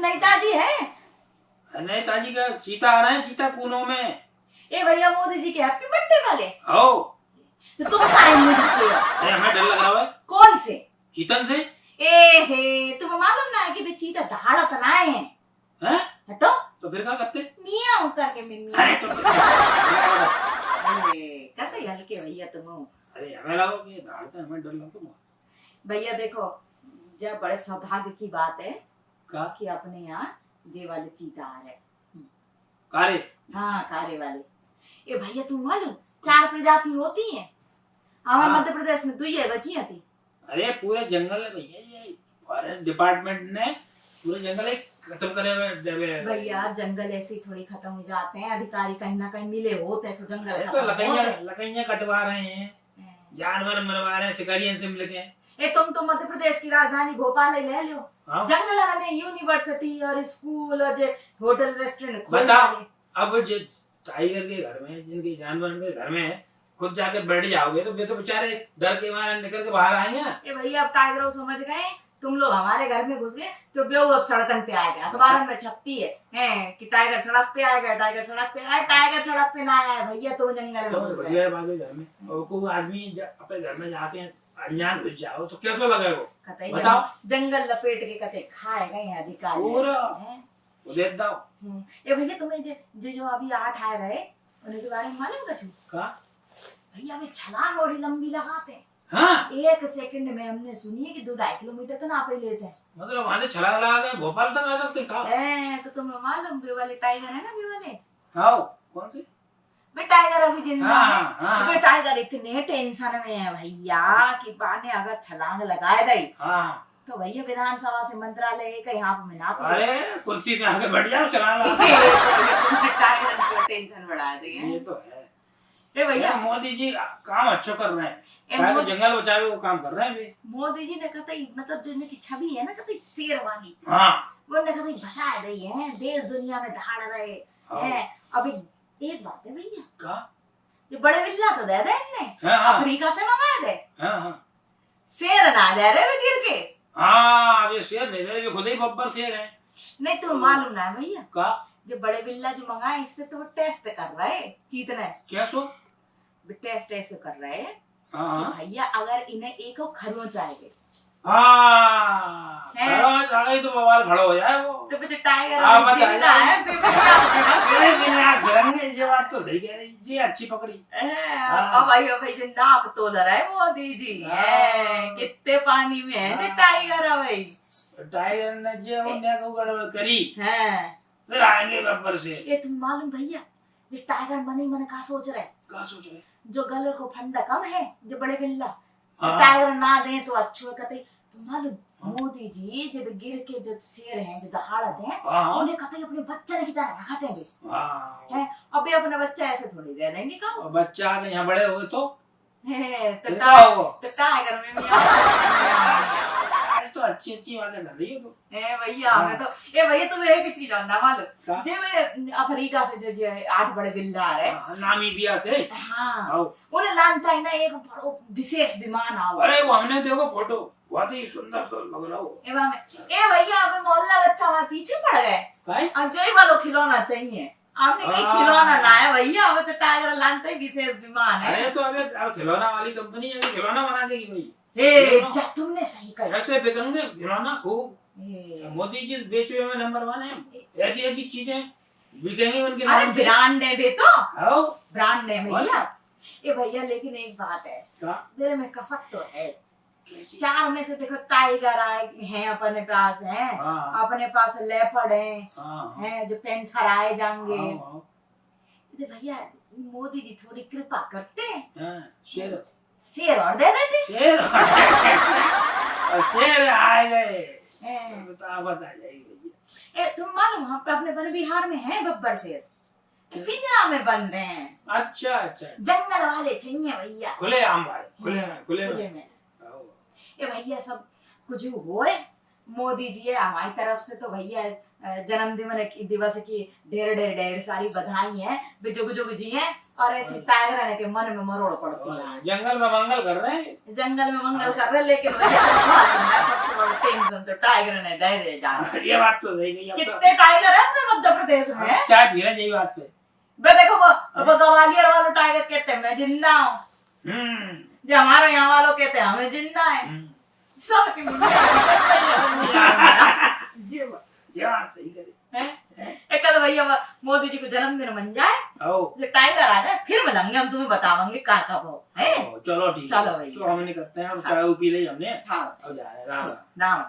नेताजी है? नेताजी का चीता आ रहे हैं चीता कूनों में। ए भैया मोदी जी के हैप्पी बर्थडे वाले। आओ तो तुम बताए मुझे के हमें डर लग रहा है कौन से? चीतन से? ए हे तुम्हें मालूम ना है कि वे चीता दहाड़ा बनाए हैं। हैं? है तो? तो फिर क्या करते? मियाँ करके मैं मियाँ। अरे तो कैसे हल्के भैया तुम। अरे हमें लगा कि दहाड़ते हमें डर लगता भैया देखो जब बड़े सौभाग्य की बात है का कि अपने यहाँ जे वाले चीता आ रहे कारे? हाँ कारे वाले। ए भैया तुम मालूम? चार प्रजाति होती हैं। हमारे हाँ। मध्य प्रदेश में दुई है बची थी अरे पूरे जंगल है भैया ये। फॉरेस्ट डिपार्टमेंट ने पूरे जंगल खत्म करे हुए भैया जंगल ऐसे ही थोड़ी खत्म हो जाते हैं। अधिकारी कहीं ना कहीं मिले होते सो जंगल तो खत्म लकड़ियाँ लकड़ियाँ कटवा रहे हैं। जानवर मरवा रहे हैं शिकारियों से मिलके ए तुम तो मध्य प्रदेश की राजधानी भोपाल ही ले लो। हाँ। जंगल में यूनिवर्सिटी और स्कूल और जे होटल रेस्टोरेंट बताओ। अब जो टाइगर के घर में जिनके जानवर के घर में खुद जाके बैठ जाओगे तो वे तो बेचारे डर के मारे निकल के बाहर आएँगे। ना ए भैया अब टाइगर समझ गए। तुम लोग हमारे घर में घुस गए तो बेऊ अब सड़कन पे आएगा। अखबार में छपती है, हैं कि टाइगर सड़क पे आएगा टाइगर सड़क पे आया टाइगर सड़क पे ना आया भैया तो जंगल में तो है में आदमी अपने घर में जाते हैं जाओ तो कैसा लगेगा वो? कतई बताओ। जंगल लपेट के कते खाए गए हैं अधिकारी। पूरा। वो दे दो हम्म। ए भैया तुम्हें जे, जे जो अभी आठ आए रहे उनके बारे में मालूम कछु? का? भैया वे छलांग बड़ी लंबी लगाते हैं। हाँ? एक सेकंड में हमने सुनी है कि दो ढाई किलोमीटर तो ना पे लेते हैं। मतलब वहाँ से छलांग लगा के भोपाल तक आ सकते हैं, तो तुम्हें मालूम वे वाले टाइगर है ना वे वाले? हाँ कौन से? टाइगर अभी ज़िंदा हाँ। है हाँ। वे टाइगर इतने टेंशन में है भैया कि बाने अगर छलांग लगाए दई हाँ। तो भैया विधानसभा से मंत्रालय एक यहाँ पे में ना पड़े। अरे कुर्सी पे आके बैठ जाओ छलांग लगा टाइगर की टेंशन बढ़ा दी है। ये तो है। भैया। भैया मोदी जी काम अच्छा कर रहे हैं। तो जंगल बचावे वो काम कर रहे हैं भी मोदी जी ने कहते मतलब जो इनकी छवि है ना कहते शेर वाली। हाँ। वो ने कहते बता रही है देश दुनिया में धाड़ रहे। हैं। अभी एक बात है भैया का ये बड़े बिल्ला तो दे दे इनने हाँ अफ्रीका से मंगाए थे हाँ हाँ शेर ना दे रहे वे गिर के हाँ अब ये शेर नहीं दे रहे, खुद ही बब्बर शेर है नहीं तो मालूम ना है भैया का जो बड़े बिल्ला जो मंगाए इससे तो वो टेस्ट कर रहे हैं चीतने क्या सो टेस्ट ऐसे कर रहे हाँ भैया अगर इन्हें एक खरोच आएगी हाँ। है। तो बवाल खड़ा हो जाए वो। तो फिर जो टाइगर हाँ, अभी बताइए। ज़िंदा है फिर भी क्या होगा? लेकिन यार फिरंगे ये बात तो सही कह रही जी अच्छी पकड़ी। हाँ, अब भाई भाई जो नाप तोल रहा है मोदी जी हाँ। कितने पानी में है हाँ। टाइगर है भाई। टाइगर ने जो उन्हें को गड़बड़ करी। फिर आएँगे बब्बर से। ये तुम मालूम भैया ये टाइगर मनी मन का सोच रहे क्या सोच रहे जो गले को फंदा कम है जो बड़े बिल्ला हाँ। टाइगर ना दे तो अच्छो है कहते तुम हाँ। मोदी जी जब गिर के जो शेर हैं जो दहाड़ते हैं हाँ। उन्हें कहते अपने बच्चे की तरह रखते हैं। है अभी अपने बच्चा ऐसे थोड़ी दे रहेंगे का बच्चा नहीं यहाँ बड़े हुए तो? है, तो क्या तो टाइगर में तो अच्छी अच्छी बातें कर रही हो तो। ए भैया हमें तो ए भैया तुम्हें एक चीज़ जानना मालूम? जे वे अफ्रीका से जो जो आठ बड़े बिल्ला आ रहे हाँ, नामीबिया थे हाँ। उन्हें लान चाहिए एक बड़ो विशेष विमान आओ। अरे वो हमने देखो फ़ोटो। बहुत ही सुंदर तो लग रहा हो। ए भैया हमें मोहल्ला बच्चा हमारे पीछे पड़ गए। काहे? अब जो वालों खिलौना चाहिए। आपने कहीं हाँ। खिलौना ना है भैया हमें तो टाइगर लानते विशेष विमान है। अरे तो अबे अब खिलौना वाली कंपनी अभी खिलौना बना देगी भाई। जा तुमने सही कहा ऐसे बिकेंगे खिलौना खूब मोदी जी बेचे हुए में नंबर वन है ऐसी ऐसी चीज़ें बिकेंगी उनके अरे ब्रांड है बे तो ब्रांड है भैया। ए भैया लेकिन एक बात है दिल में कसक तो है चार में से देखो टाइगर आए हैं अपने पास हैं अपने पास लेपर्ड हैं हाँ जो पेंथर आए जाएँगे भैया मोदी जी थोड़ी कृपा करते हैं हाँ, शेर और दे देते। शेर और शेर आए गए। हैं। तो जाएगी ए तुम मालूम हम तो अपने वन बिहार में है गब्बर शेर? पिंजरा में बंद हैं। अच्छा अच्छा। जंगल वाले चाहिए भैया। खुले आम भाई खुले में खुले में। खुले में। ए भैया सब कुछ होए? मोदी जी है हमारी तरफ़ से तो भैया जन्मदिन की दिवस की ढेर ढेर ढेर सारी बधाई है वे जुग जुग जी हैं और ऐसी टाइगर आने के मन में मरोड़ पड़ती है। जंगल में मंगल कर रहे हैं? जंगल में मंगल कर रहे लेकिन है, तो टाइगर ने जा ये बात तो सही गई कितने टाइगर है अपने मध्य प्रदेश में? चाय पी रहे यही बात पे। बे देखो वो वो ग्वालियर वाले टाइगर कहते हैं मैं ज़िंदा हूँ। हम्म। जो हमारे यहाँ वालों कहते हैं हमें ज़िंदा है। हम्म। सब की मिली ये बात ये बात सही करे है कल भैया मोदी जी को जन्मदिन बन जाए टाइगर आ जाए फिर मिलेंगे हम तुम्हें बतावेंगे का कब हो चलो ठीक चलो भैया। तो हमने करते हैं चाय पी ली हमने हाँ जा रहे राम राम